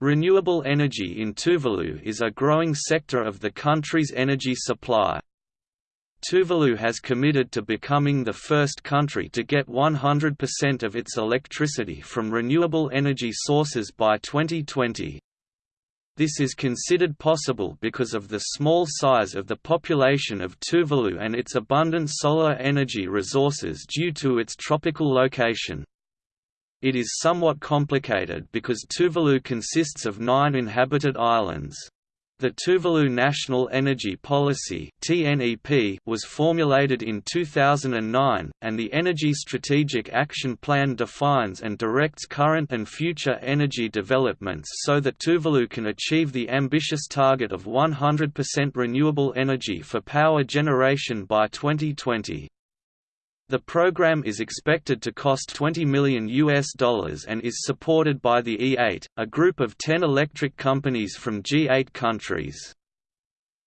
Renewable energy in Tuvalu is a growing sector of the country's energy supply. Tuvalu has committed to becoming the first country to get 100% of its electricity from renewable energy sources by 2020. This is considered possible because of the small size of the population of Tuvalu and its abundant solar energy resources due to its tropical location. It is somewhat complicated because Tuvalu consists of nine inhabited islands. The Tuvalu National Energy Policy was formulated in 2009, and the Energy Strategic Action Plan defines and directs current and future energy developments so that Tuvalu can achieve the ambitious target of 100% renewable energy for power generation by 2020. The program is expected to cost 20 million US dollars and is supported by the E8, a group of 10 electric companies from G8 countries.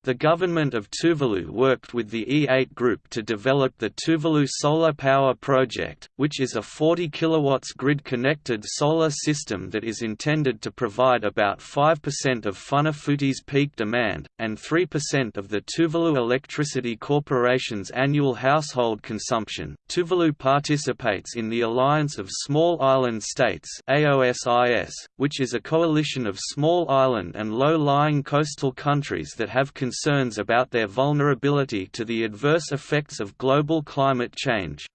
The government of Tuvalu worked with the E8 group to develop the Tuvalu Solar Power Project, which is a 40 kW grid-connected solar system that is intended to provide about 5% of Funafuti's peak demand, and 3% of the Tuvalu Electricity Corporation's annual household consumption. Tuvalu participates in the Alliance of Small Island States AOSIS, which is a coalition of small island and low-lying coastal countries that have concerns about their vulnerability to the adverse effects of global climate change.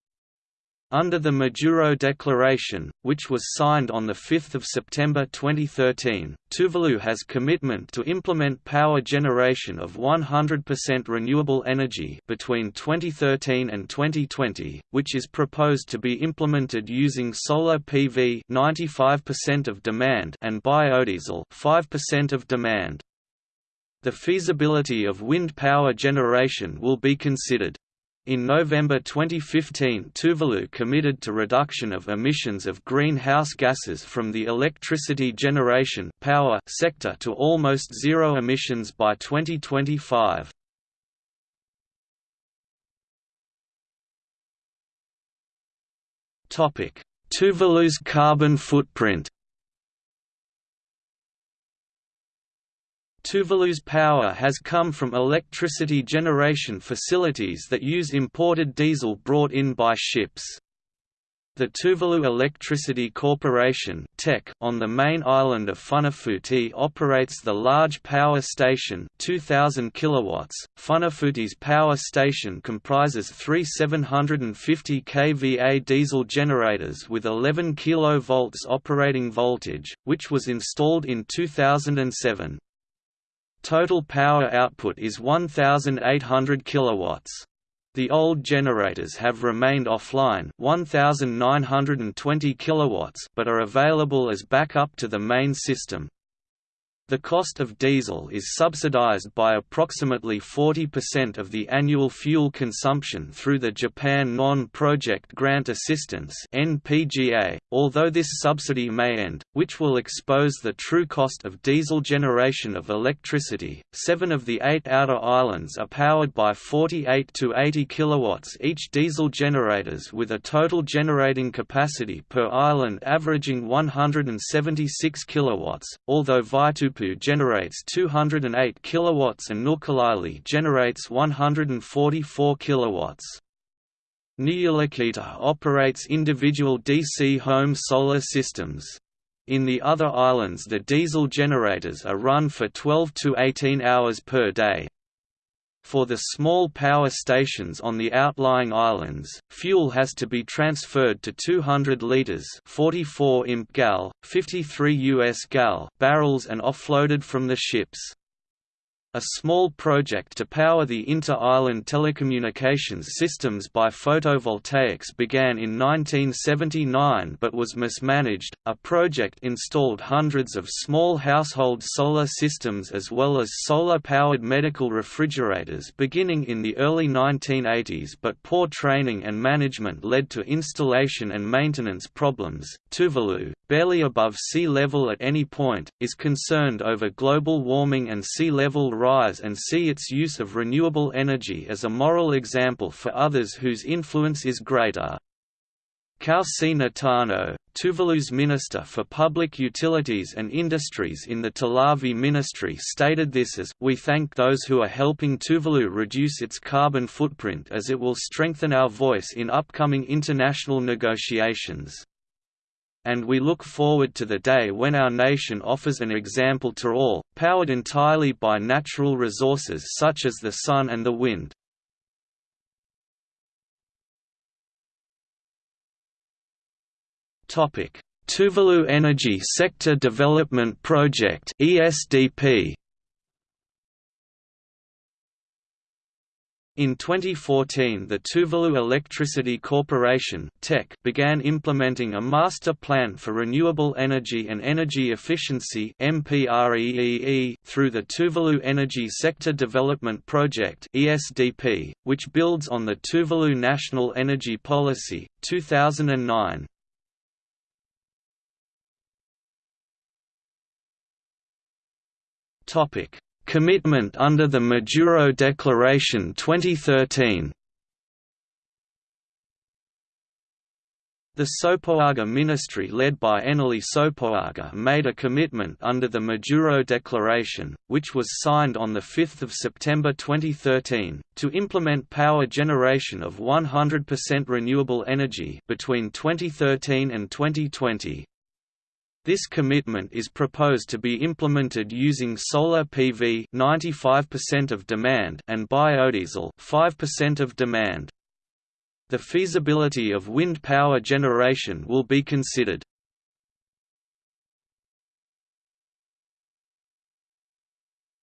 Under the Majuro Declaration, which was signed on 5 September 2013, Tuvalu has commitment to implement power generation of 100% renewable energy between 2013 and 2020, which is proposed to be implemented using solar PV 95% of demand and biodiesel 5% of demand the feasibility of wind power generation will be considered. In November 2015 Tuvalu committed to reduction of emissions of greenhouse gases from the electricity generation power sector to almost zero emissions by 2025. Tuvalu's carbon footprint Tuvalu's power has come from electricity generation facilities that use imported diesel brought in by ships. The Tuvalu Electricity Corporation on the main island of Funafuti operates the large power station 2000 kilowatts. Funafuti's power station comprises three 750 kVA diesel generators with 11 kV operating voltage, which was installed in 2007. Total power output is 1,800 kilowatts. The old generators have remained offline 1920 kilowatts but are available as backup to the main system. The cost of diesel is subsidized by approximately 40% of the annual fuel consumption through the Japan Non-Project Grant Assistance (NPGA), although this subsidy may end, which will expose the true cost of diesel generation of electricity. 7 of the 8 outer islands are powered by 48 to 80 kilowatts each diesel generators with a total generating capacity per island averaging 176 kilowatts, although Vaitupu generates 208 kilowatts and Nuku'alofa generates 144 kilowatts. Niulakita operates individual DC home solar systems. In the other islands the diesel generators are run for 12 to 18 hours per day. For the small power stations on the outlying islands, fuel has to be transferred to 200 liters (44 imp gal, 53 US gal) barrels and offloaded from the ships. A small project to power the inter-island telecommunications systems by photovoltaics began in 1979 but was mismanaged. A project installed hundreds of small household solar systems as well as solar-powered medical refrigerators beginning in the early 1980s but poor training and management led to installation and maintenance problems. Tuvalu, barely above sea level at any point, is concerned over global warming and sea level rise and see its use of renewable energy as a moral example for others whose influence is greater. Kausea Natano, Tuvalu's Minister for Public Utilities and Industries in the Telavi Ministry stated this as, We thank those who are helping Tuvalu reduce its carbon footprint as it will strengthen our voice in upcoming international negotiations. And we look forward to the day when our nation offers an example to all, powered entirely by natural resources such as the sun and the wind. Tuvalu Energy Sector Development Project (ESDP). In 2014 the Tuvalu Electricity Corporation began implementing a master plan for renewable energy and energy efficiency through the Tuvalu Energy Sector Development Project which builds on the Tuvalu National Energy Policy, 2009. Commitment under the Majuro Declaration 2013. The Sopoaga ministry led by Enele Sopoaga made a commitment under the Majuro Declaration, which was signed on 5 September 2013, to implement power generation of 100% renewable energy between 2013 and 2020. This commitment is proposed to be implemented using solar PV 95% of demand and biodiesel 5% of demand. The feasibility of wind power generation will be considered.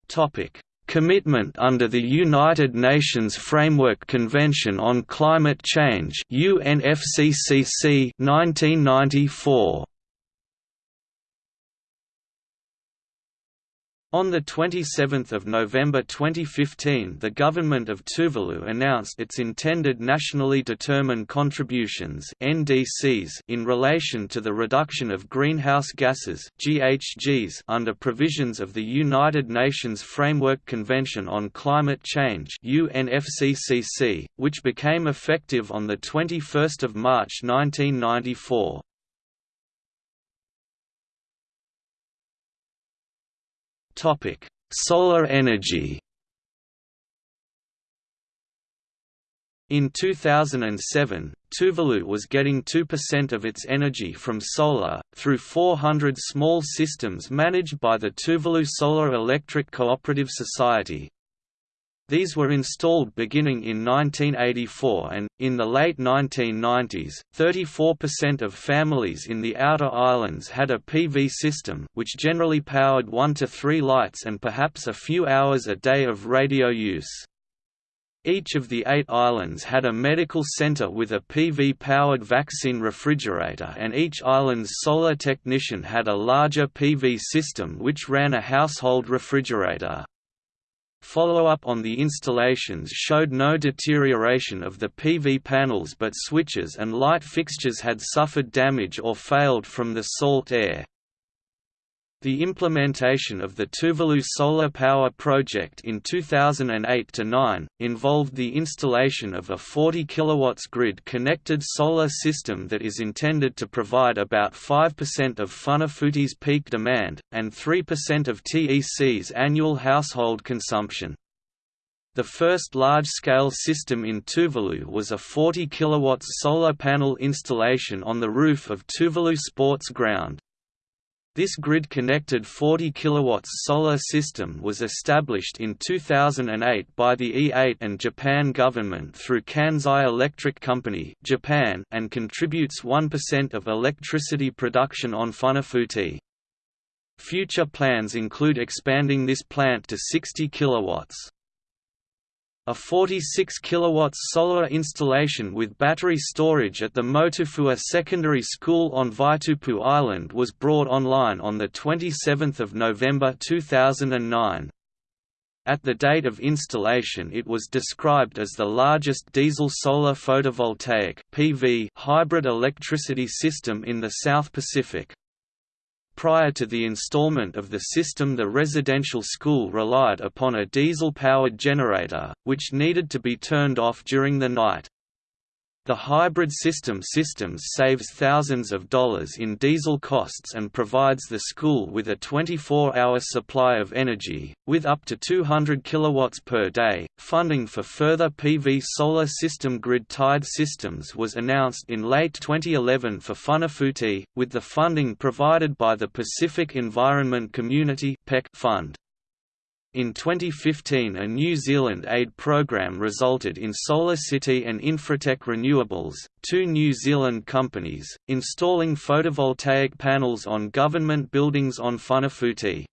Topic: Commitment under the United Nations Framework Convention on Climate Change UNFCCC 1994. On 27 November 2015 the government of Tuvalu announced its intended nationally determined contributions in relation to the reduction of greenhouse gases under provisions of the United Nations Framework Convention on Climate Change which became effective on 21 March 1994. Topic: Solar energy. In 2007, Tuvalu was getting 2% of its energy from solar, through 400 small systems managed by the Tuvalu Solar Electric Cooperative Society, these were installed beginning in 1984 and, in the late 1990s, 34% of families in the outer islands had a PV system which generally powered one to three lights and perhaps a few hours a day of radio use. Each of the eight islands had a medical center with a PV-powered vaccine refrigerator and each island's solar technician had a larger PV system which ran a household refrigerator. Follow-up on the installations showed no deterioration of the PV panels but switches and light fixtures had suffered damage or failed from the salt air. The implementation of the Tuvalu Solar Power Project in 2008–9, involved the installation of a 40 kW grid-connected solar system that is intended to provide about 5% of Funafuti's peak demand, and 3% of TEC's annual household consumption. The first large-scale system in Tuvalu was a 40 kW solar panel installation on the roof of Tuvalu Sports Ground. This grid-connected 40 kW solar system was established in 2008 by the E8 and Japan government through Kansai Electric Company Japan and contributes 1% of electricity production on Funafuti. Future plans include expanding this plant to 60 kilowatts. A 46 kW solar installation with battery storage at the Motufua Secondary School on Vaitupu Island was brought online on 27 November 2009. At the date of installation it was described as the largest diesel solar photovoltaic PV hybrid electricity system in the South Pacific. Prior to the installment of the system the residential school relied upon a diesel-powered generator, which needed to be turned off during the night. The hybrid system systems saves thousands of dollars in diesel costs and provides the school with a 24-hour supply of energy, with up to 200 kilowatts per day. Funding for further PV solar system grid-tied systems was announced in late 2011 for Funafuti, with the funding provided by the Pacific Environment Community Fund. In 2015 a New Zealand aid program resulted in SolarCity and Infratec Renewables, two New Zealand companies, installing photovoltaic panels on government buildings on Funafuti.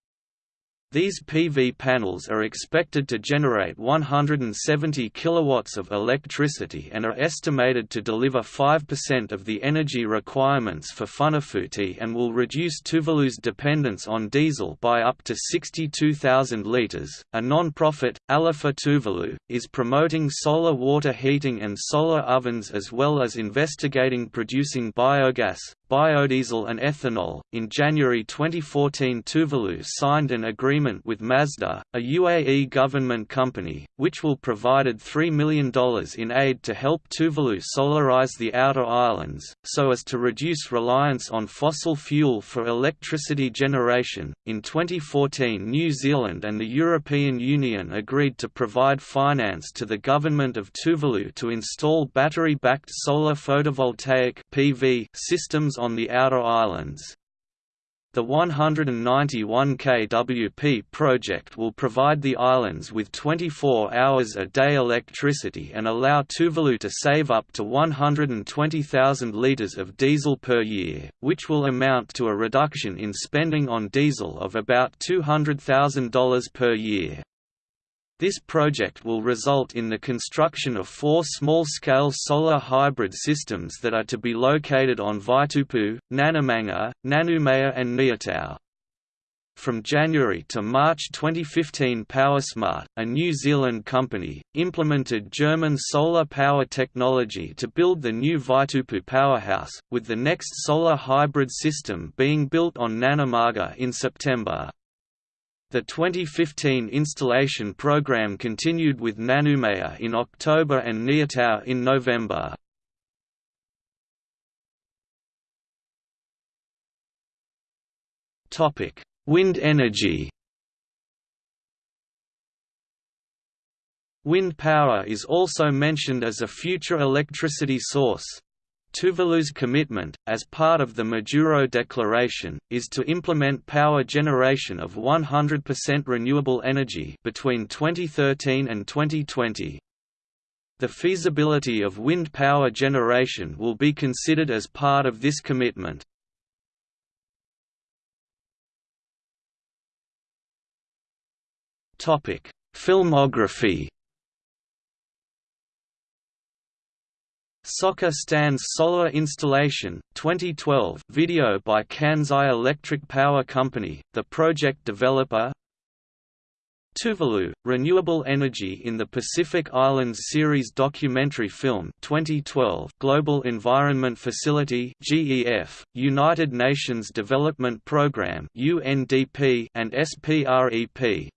These PV panels are expected to generate 170 kilowatts of electricity and are estimated to deliver 5% of the energy requirements for Funafuti and will reduce Tuvalu's dependence on diesel by up to 62,000 litres. A non-profit, Alofa Tuvalu, is promoting solar water heating and solar ovens as well as investigating producing biogas, biodiesel and ethanol. In January 2014 Tuvalu signed an agreement with Masdar, a UAE government company, which will provided $3 million in aid to help Tuvalu solarize the outer islands, so as to reduce reliance on fossil fuel for electricity generation. In 2014 New Zealand and the European Union agreed to provide finance to the government of Tuvalu to install battery-backed solar photovoltaic PV systems on the outer islands. The 191 kWp project will provide the islands with 24 hours a day electricity and allow Tuvalu to save up to 120,000 litres of diesel per year, which will amount to a reduction in spending on diesel of about $200,000 per year. This project will result in the construction of four small-scale solar hybrid systems that are to be located on Vaitupu, Nanumanga, Nanumea and Niutao. From January to March 2015 PowerSmart, a New Zealand company, implemented German solar power technology to build the new Vaitupu powerhouse, with the next solar hybrid system being built on Nanumanga in September. The 2015 installation program continued with Nanumea in October and Niutao in November. Wind energy. Wind power is also mentioned as a future electricity source. Tuvalu's commitment, as part of the Majuro Declaration, is to implement power generation of 100% renewable energy between 2013 and 2020. The feasibility of wind power generation will be considered as part of this commitment. Filmography Soccer Stands Solar Installation, 2012 video by Kansai Electric Power Company, the project developer. Tuvalu, Renewable Energy in the Pacific Islands series documentary film 2012 Global Environment Facility GEF, United Nations Development Programme UNDP and SPREP